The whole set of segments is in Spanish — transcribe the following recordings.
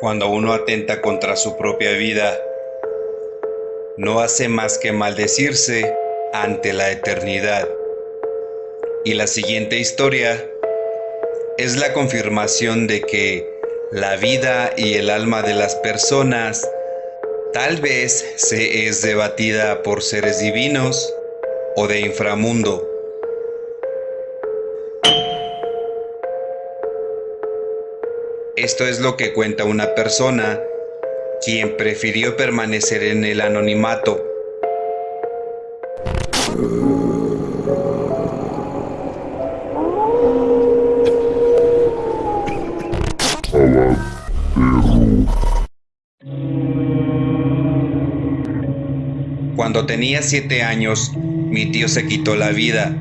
Cuando uno atenta contra su propia vida, no hace más que maldecirse ante la eternidad. Y la siguiente historia es la confirmación de que la vida y el alma de las personas tal vez se es debatida por seres divinos o de inframundo. Esto es lo que cuenta una persona quien prefirió permanecer en el anonimato. Cuando tenía siete años, mi tío se quitó la vida.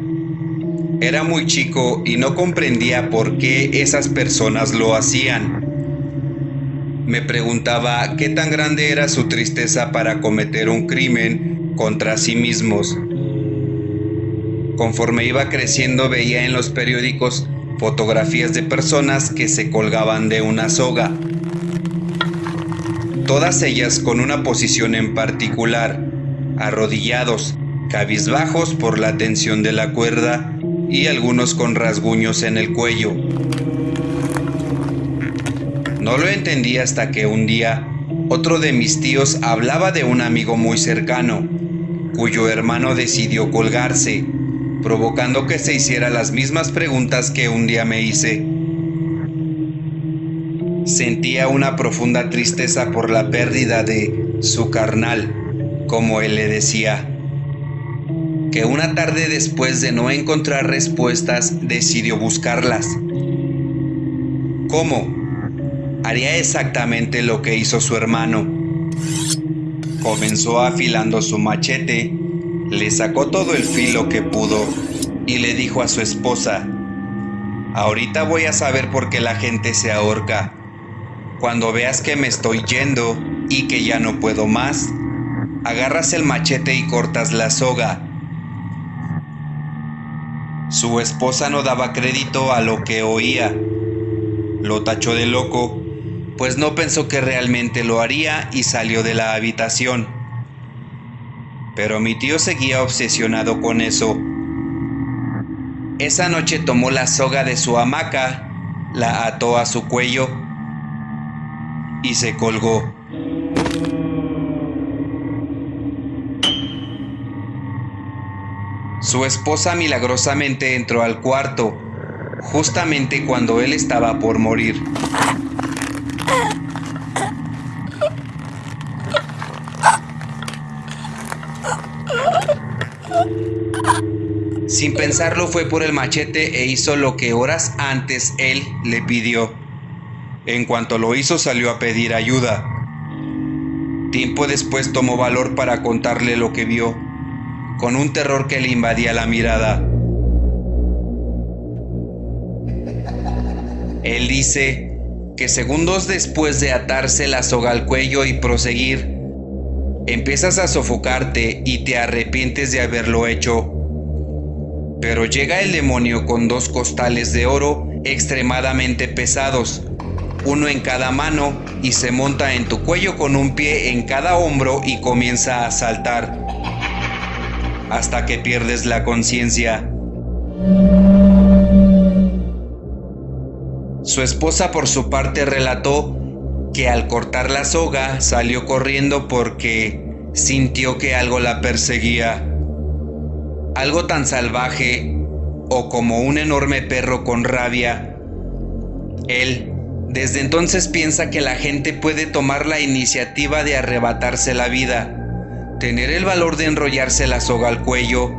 Era muy chico y no comprendía por qué esas personas lo hacían. Me preguntaba qué tan grande era su tristeza para cometer un crimen contra sí mismos. Conforme iba creciendo veía en los periódicos fotografías de personas que se colgaban de una soga. Todas ellas con una posición en particular, arrodillados, cabizbajos por la tensión de la cuerda y algunos con rasguños en el cuello. No lo entendí hasta que un día otro de mis tíos hablaba de un amigo muy cercano, cuyo hermano decidió colgarse, provocando que se hiciera las mismas preguntas que un día me hice. Sentía una profunda tristeza por la pérdida de su carnal, como él le decía que una tarde después de no encontrar respuestas decidió buscarlas. ¿Cómo? Haría exactamente lo que hizo su hermano. Comenzó afilando su machete, le sacó todo el filo que pudo y le dijo a su esposa, ahorita voy a saber por qué la gente se ahorca. Cuando veas que me estoy yendo y que ya no puedo más, agarras el machete y cortas la soga su esposa no daba crédito a lo que oía. Lo tachó de loco, pues no pensó que realmente lo haría y salió de la habitación. Pero mi tío seguía obsesionado con eso. Esa noche tomó la soga de su hamaca, la ató a su cuello y se colgó. Su esposa milagrosamente entró al cuarto, justamente cuando él estaba por morir. Sin pensarlo fue por el machete e hizo lo que horas antes él le pidió. En cuanto lo hizo salió a pedir ayuda. Tiempo después tomó valor para contarle lo que vio con un terror que le invadía la mirada. Él dice que segundos después de atarse la soga al cuello y proseguir, empiezas a sofocarte y te arrepientes de haberlo hecho. Pero llega el demonio con dos costales de oro extremadamente pesados, uno en cada mano, y se monta en tu cuello con un pie en cada hombro y comienza a saltar hasta que pierdes la conciencia. Su esposa por su parte relató que al cortar la soga salió corriendo porque sintió que algo la perseguía. Algo tan salvaje o como un enorme perro con rabia. Él desde entonces piensa que la gente puede tomar la iniciativa de arrebatarse la vida tener el valor de enrollarse la soga al cuello,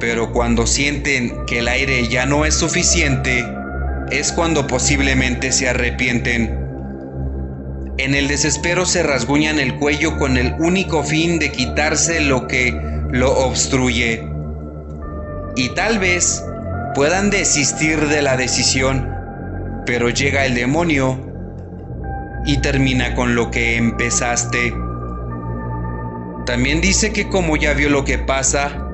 pero cuando sienten que el aire ya no es suficiente, es cuando posiblemente se arrepienten. En el desespero se rasguñan el cuello con el único fin de quitarse lo que lo obstruye. Y tal vez puedan desistir de la decisión, pero llega el demonio y termina con lo que empezaste. También dice que como ya vio lo que pasa,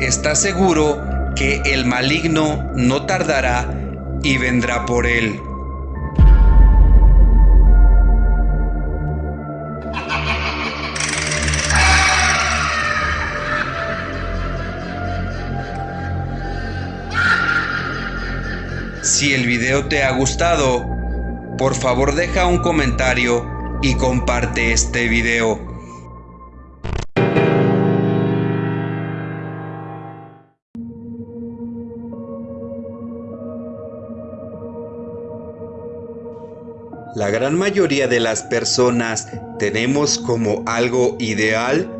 está seguro que el maligno no tardará y vendrá por él. Si el video te ha gustado, por favor deja un comentario y comparte este video. La gran mayoría de las personas tenemos como algo ideal,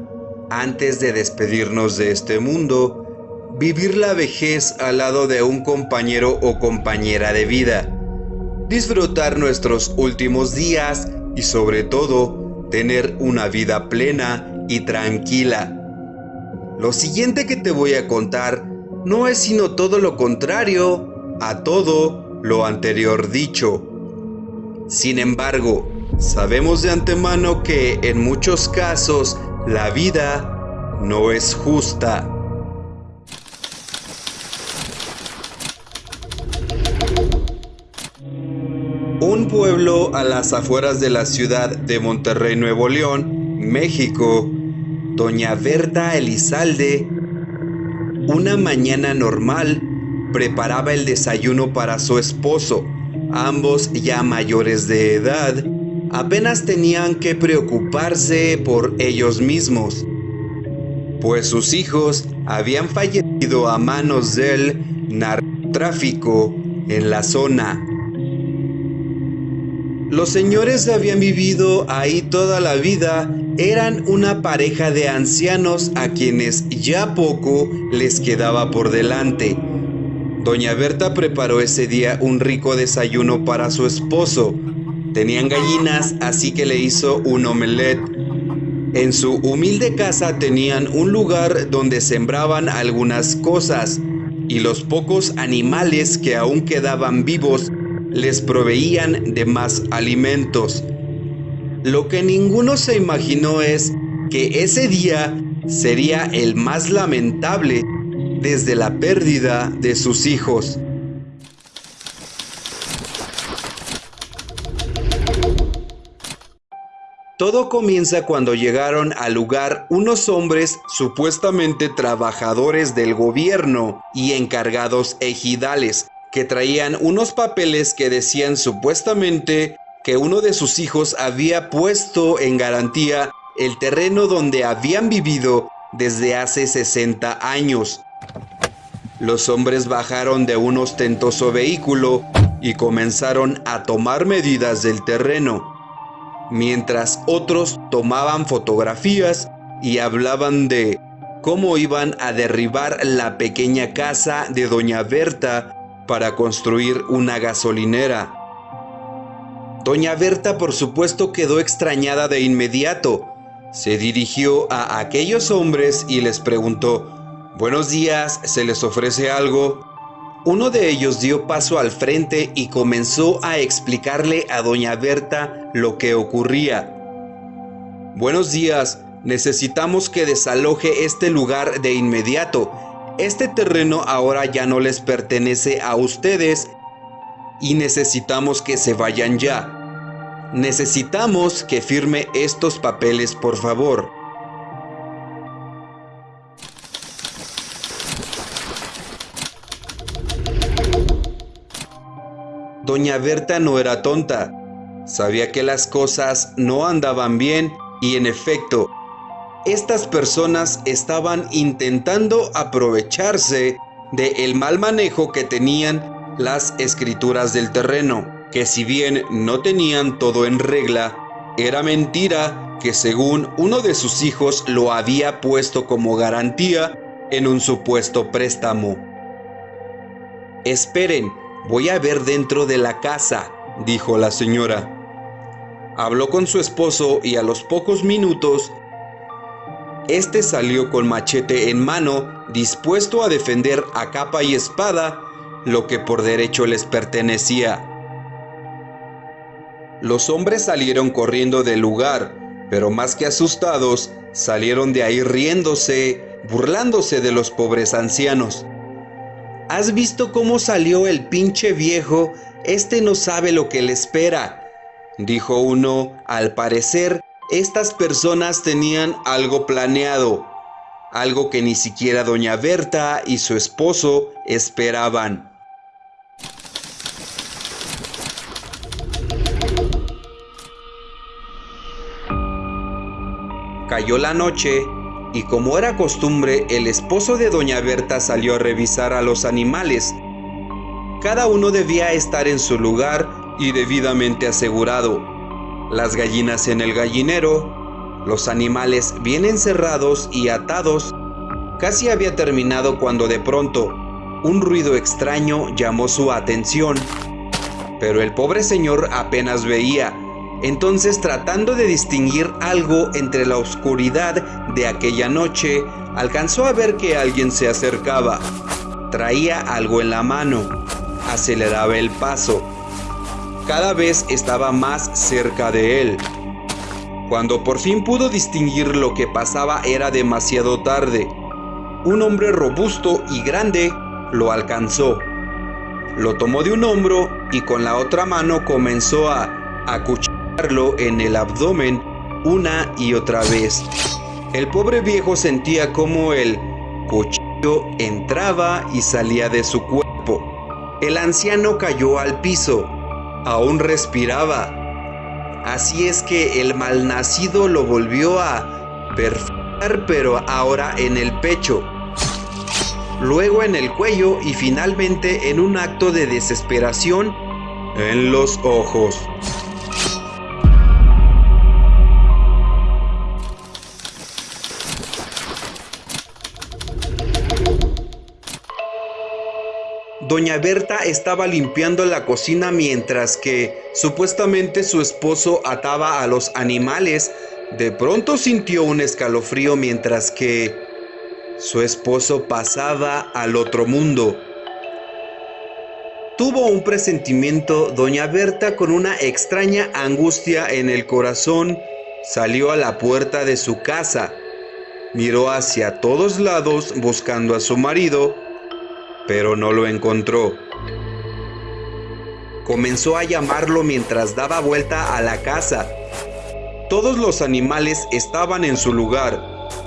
antes de despedirnos de este mundo, vivir la vejez al lado de un compañero o compañera de vida, disfrutar nuestros últimos días y sobre todo tener una vida plena y tranquila. Lo siguiente que te voy a contar no es sino todo lo contrario a todo lo anterior dicho. Sin embargo, sabemos de antemano que en muchos casos la vida no es justa. Un pueblo a las afueras de la ciudad de Monterrey, Nuevo León, México, doña Berta Elizalde, una mañana normal, preparaba el desayuno para su esposo, ambos ya mayores de edad, apenas tenían que preocuparse por ellos mismos, pues sus hijos habían fallecido a manos del narcotráfico en la zona. Los señores habían vivido ahí toda la vida, eran una pareja de ancianos a quienes ya poco les quedaba por delante Doña Berta preparó ese día un rico desayuno para su esposo. Tenían gallinas, así que le hizo un omelette. En su humilde casa tenían un lugar donde sembraban algunas cosas y los pocos animales que aún quedaban vivos les proveían de más alimentos. Lo que ninguno se imaginó es que ese día sería el más lamentable desde la pérdida de sus hijos. Todo comienza cuando llegaron al lugar unos hombres supuestamente trabajadores del gobierno y encargados ejidales, que traían unos papeles que decían supuestamente que uno de sus hijos había puesto en garantía el terreno donde habían vivido desde hace 60 años. Los hombres bajaron de un ostentoso vehículo y comenzaron a tomar medidas del terreno, mientras otros tomaban fotografías y hablaban de cómo iban a derribar la pequeña casa de Doña Berta para construir una gasolinera. Doña Berta por supuesto quedó extrañada de inmediato. Se dirigió a aquellos hombres y les preguntó, Buenos días, ¿se les ofrece algo? Uno de ellos dio paso al frente y comenzó a explicarle a doña Berta lo que ocurría. Buenos días, necesitamos que desaloje este lugar de inmediato. Este terreno ahora ya no les pertenece a ustedes y necesitamos que se vayan ya. Necesitamos que firme estos papeles, por favor. Doña Berta no era tonta. Sabía que las cosas no andaban bien y en efecto, estas personas estaban intentando aprovecharse del el mal manejo que tenían las escrituras del terreno, que si bien no tenían todo en regla, era mentira que según uno de sus hijos lo había puesto como garantía en un supuesto préstamo. Esperen, Voy a ver dentro de la casa, dijo la señora. Habló con su esposo y a los pocos minutos, este salió con machete en mano, dispuesto a defender a capa y espada lo que por derecho les pertenecía. Los hombres salieron corriendo del lugar, pero más que asustados, salieron de ahí riéndose, burlándose de los pobres ancianos. ¿Has visto cómo salió el pinche viejo? Este no sabe lo que le espera. Dijo uno, al parecer, estas personas tenían algo planeado, algo que ni siquiera doña Berta y su esposo esperaban. Cayó la noche y como era costumbre, el esposo de doña Berta salió a revisar a los animales. Cada uno debía estar en su lugar y debidamente asegurado. Las gallinas en el gallinero, los animales bien encerrados y atados. Casi había terminado cuando de pronto un ruido extraño llamó su atención. Pero el pobre señor apenas veía entonces tratando de distinguir algo entre la oscuridad de aquella noche, alcanzó a ver que alguien se acercaba. Traía algo en la mano. Aceleraba el paso. Cada vez estaba más cerca de él. Cuando por fin pudo distinguir lo que pasaba era demasiado tarde. Un hombre robusto y grande lo alcanzó. Lo tomó de un hombro y con la otra mano comenzó a acuchillar en el abdomen una y otra vez. El pobre viejo sentía como el cuchillo entraba y salía de su cuerpo. El anciano cayó al piso. Aún respiraba. Así es que el malnacido lo volvió a perforar, pero ahora en el pecho. Luego en el cuello y finalmente en un acto de desesperación en los ojos. Doña Berta estaba limpiando la cocina mientras que supuestamente su esposo ataba a los animales. De pronto sintió un escalofrío mientras que su esposo pasaba al otro mundo. Tuvo un presentimiento doña Berta con una extraña angustia en el corazón. Salió a la puerta de su casa. Miró hacia todos lados buscando a su marido pero no lo encontró. Comenzó a llamarlo mientras daba vuelta a la casa. Todos los animales estaban en su lugar.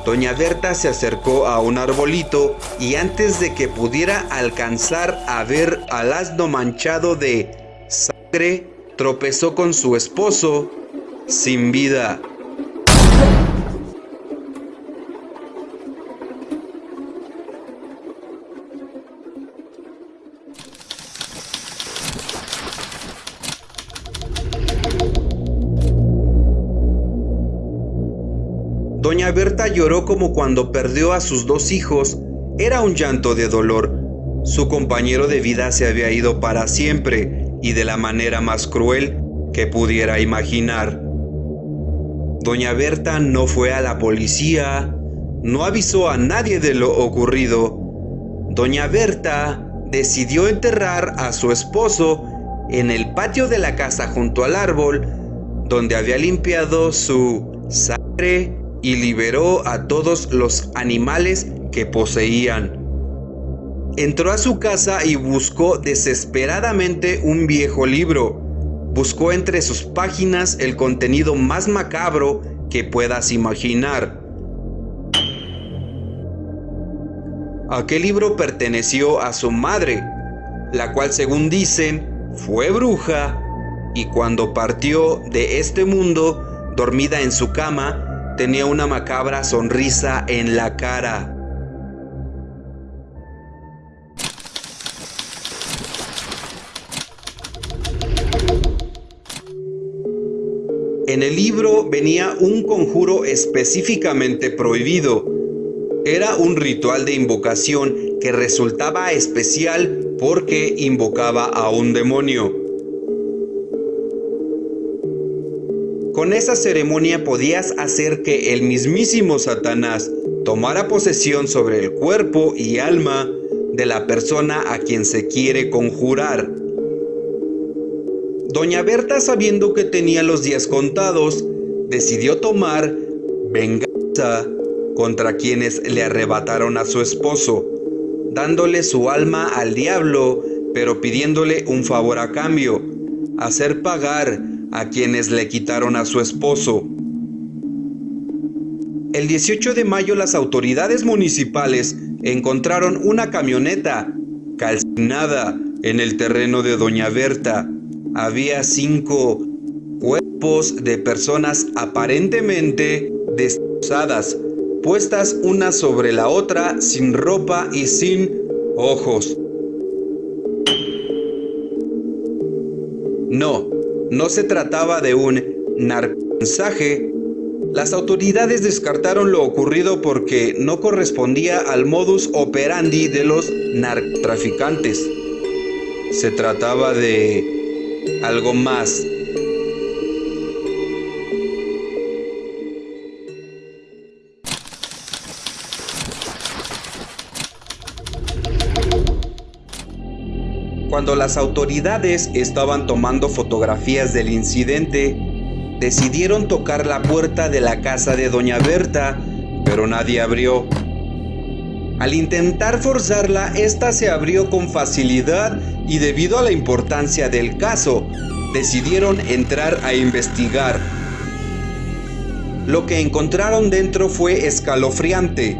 Doña Berta se acercó a un arbolito y antes de que pudiera alcanzar a ver al asno manchado de sangre, tropezó con su esposo sin vida. Doña Berta lloró como cuando perdió a sus dos hijos. Era un llanto de dolor. Su compañero de vida se había ido para siempre y de la manera más cruel que pudiera imaginar. Doña Berta no fue a la policía, no avisó a nadie de lo ocurrido. Doña Berta decidió enterrar a su esposo en el patio de la casa junto al árbol donde había limpiado su sangre y liberó a todos los animales que poseían. Entró a su casa y buscó desesperadamente un viejo libro. Buscó entre sus páginas el contenido más macabro que puedas imaginar. Aquel libro perteneció a su madre, la cual según dicen fue bruja y cuando partió de este mundo, dormida en su cama, tenía una macabra sonrisa en la cara. En el libro venía un conjuro específicamente prohibido. Era un ritual de invocación que resultaba especial porque invocaba a un demonio. Con esa ceremonia podías hacer que el mismísimo Satanás tomara posesión sobre el cuerpo y alma de la persona a quien se quiere conjurar. Doña Berta, sabiendo que tenía los días contados, decidió tomar venganza contra quienes le arrebataron a su esposo, dándole su alma al diablo, pero pidiéndole un favor a cambio, hacer pagar a quienes le quitaron a su esposo. El 18 de mayo las autoridades municipales encontraron una camioneta calcinada en el terreno de Doña Berta. Había cinco cuerpos de personas aparentemente destrozadas, puestas una sobre la otra, sin ropa y sin ojos. No, no se trataba de un narcomensaje. Las autoridades descartaron lo ocurrido porque no correspondía al modus operandi de los narcotraficantes. Se trataba de algo más Cuando las autoridades estaban tomando fotografías del incidente, decidieron tocar la puerta de la casa de Doña Berta, pero nadie abrió. Al intentar forzarla, esta se abrió con facilidad y debido a la importancia del caso, decidieron entrar a investigar. Lo que encontraron dentro fue escalofriante.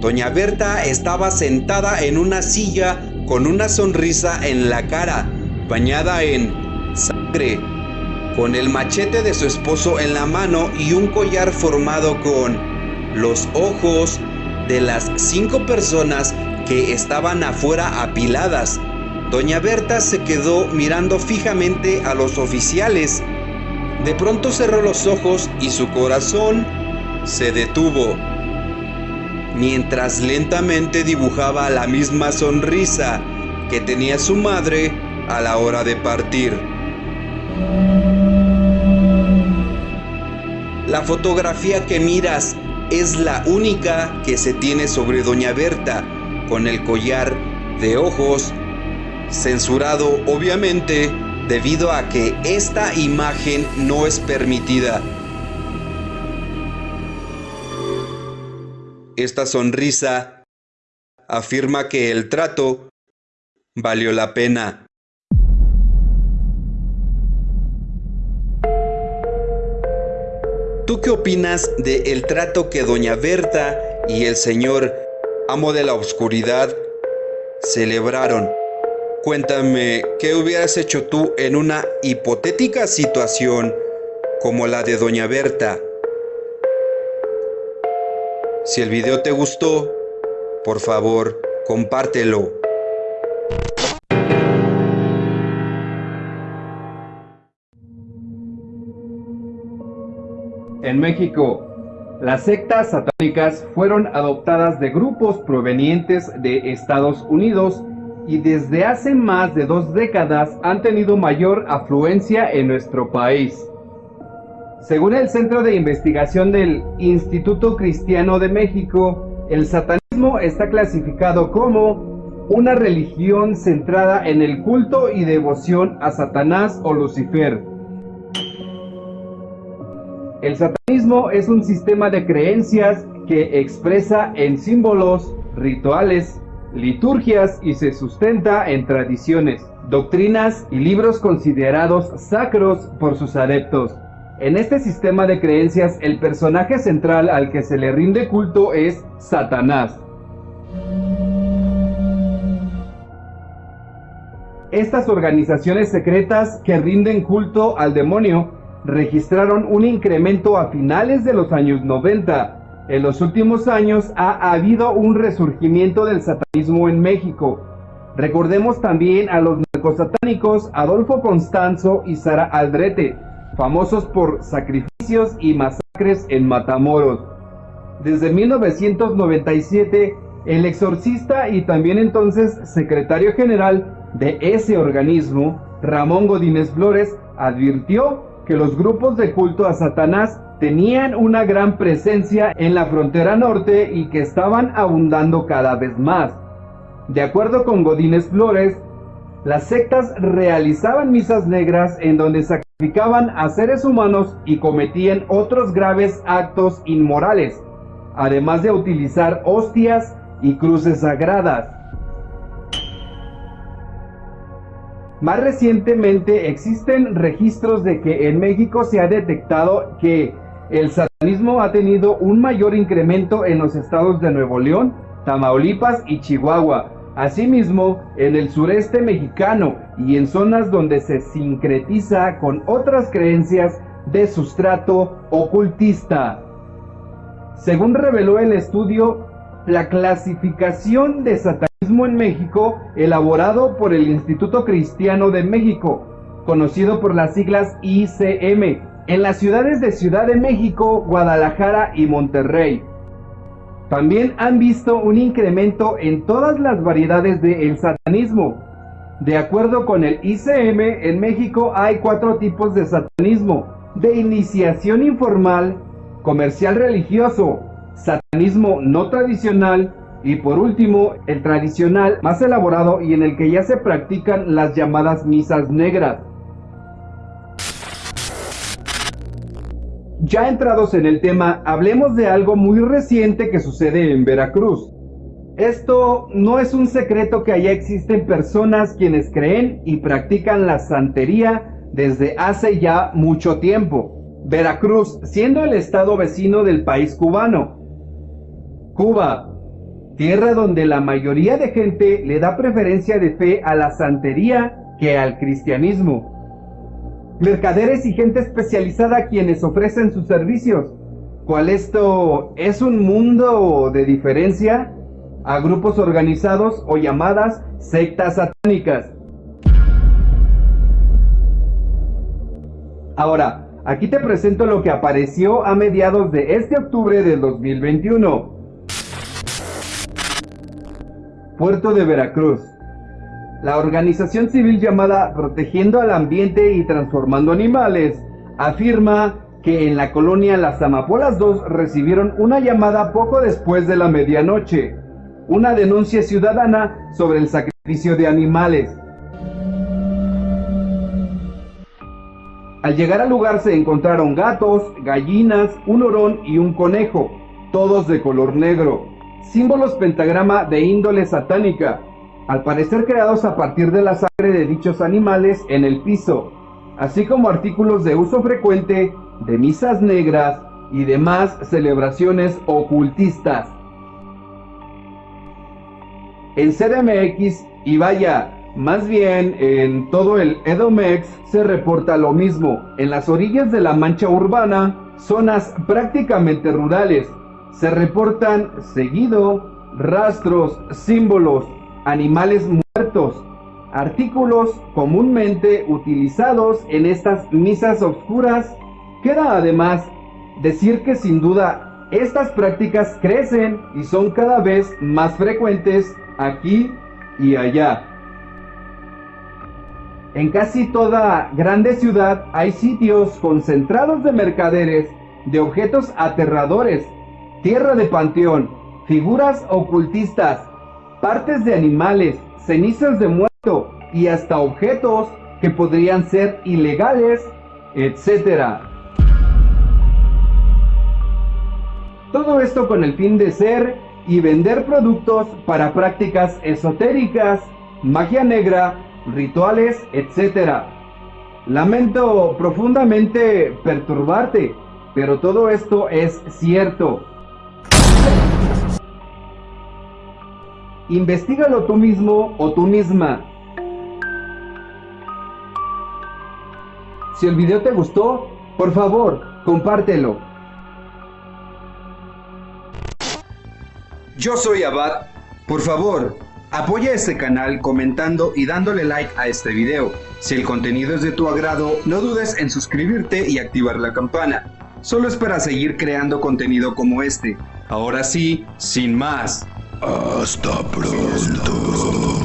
Doña Berta estaba sentada en una silla con una sonrisa en la cara, bañada en sangre, con el machete de su esposo en la mano y un collar formado con los ojos de las cinco personas que estaban afuera apiladas. Doña Berta se quedó mirando fijamente a los oficiales. De pronto cerró los ojos y su corazón se detuvo mientras lentamente dibujaba la misma sonrisa que tenía su madre a la hora de partir. La fotografía que miras es la única que se tiene sobre Doña Berta, con el collar de ojos, censurado obviamente debido a que esta imagen no es permitida Esta sonrisa afirma que el trato valió la pena. ¿Tú qué opinas del el trato que doña Berta y el señor amo de la oscuridad celebraron? Cuéntame, ¿qué hubieras hecho tú en una hipotética situación como la de doña Berta? Si el video te gustó, por favor, compártelo. En México, las sectas satánicas fueron adoptadas de grupos provenientes de Estados Unidos y desde hace más de dos décadas han tenido mayor afluencia en nuestro país. Según el Centro de Investigación del Instituto Cristiano de México, el satanismo está clasificado como una religión centrada en el culto y devoción a Satanás o Lucifer. El satanismo es un sistema de creencias que expresa en símbolos, rituales, liturgias y se sustenta en tradiciones, doctrinas y libros considerados sacros por sus adeptos. En este sistema de creencias, el personaje central al que se le rinde culto es Satanás. Estas organizaciones secretas que rinden culto al demonio registraron un incremento a finales de los años 90. En los últimos años ha habido un resurgimiento del satanismo en México. Recordemos también a los narcosatánicos Adolfo Constanzo y Sara Aldrete, famosos por sacrificios y masacres en Matamoros. Desde 1997, el exorcista y también entonces secretario general de ese organismo, Ramón Godínez Flores, advirtió que los grupos de culto a Satanás tenían una gran presencia en la frontera norte y que estaban abundando cada vez más. De acuerdo con Godínez Flores, las sectas realizaban misas negras en donde a seres humanos y cometían otros graves actos inmorales, además de utilizar hostias y cruces sagradas. Más recientemente existen registros de que en México se ha detectado que el satanismo ha tenido un mayor incremento en los estados de Nuevo León, Tamaulipas y Chihuahua, Asimismo, en el sureste mexicano y en zonas donde se sincretiza con otras creencias de sustrato ocultista. según reveló el estudio La clasificación de satanismo en México, elaborado por el Instituto Cristiano de México, conocido por las siglas ICM, en las ciudades de Ciudad de México, Guadalajara y Monterrey. También han visto un incremento en todas las variedades del satanismo. De acuerdo con el ICM, en México hay cuatro tipos de satanismo. De iniciación informal, comercial religioso, satanismo no tradicional y por último el tradicional más elaborado y en el que ya se practican las llamadas misas negras. Ya entrados en el tema, hablemos de algo muy reciente que sucede en Veracruz. Esto no es un secreto que allá existen personas quienes creen y practican la santería desde hace ya mucho tiempo. Veracruz, siendo el estado vecino del país cubano. Cuba, tierra donde la mayoría de gente le da preferencia de fe a la santería que al cristianismo mercaderes y gente especializada quienes ofrecen sus servicios. ¿Cuál esto es un mundo de diferencia a grupos organizados o llamadas sectas satánicas? Ahora, aquí te presento lo que apareció a mediados de este octubre del 2021. Puerto de Veracruz. La organización civil llamada Protegiendo al Ambiente y Transformando Animales afirma que en la colonia Las Amapolas 2 recibieron una llamada poco después de la medianoche, una denuncia ciudadana sobre el sacrificio de animales. Al llegar al lugar se encontraron gatos, gallinas, un orón y un conejo, todos de color negro, símbolos pentagrama de índole satánica, al parecer creados a partir de la sangre de dichos animales en el piso, así como artículos de uso frecuente de misas negras y demás celebraciones ocultistas. En CDMX y vaya, más bien en todo el Edomex se reporta lo mismo. En las orillas de la mancha urbana, zonas prácticamente rurales, se reportan seguido rastros, símbolos, animales muertos, artículos comúnmente utilizados en estas misas oscuras. Queda además decir que sin duda estas prácticas crecen y son cada vez más frecuentes aquí y allá. En casi toda grande ciudad hay sitios concentrados de mercaderes de objetos aterradores, tierra de panteón, figuras ocultistas, partes de animales, cenizas de muerto y hasta objetos que podrían ser ilegales, etc. Todo esto con el fin de ser y vender productos para prácticas esotéricas, magia negra, rituales, etc. Lamento profundamente perturbarte, pero todo esto es cierto. Investígalo tú mismo o tú misma. Si el video te gustó, por favor, compártelo. Yo soy Abad. Por favor, apoya este canal comentando y dándole like a este video. Si el contenido es de tu agrado, no dudes en suscribirte y activar la campana. Solo es para seguir creando contenido como este. Ahora sí, sin más. Hasta pronto.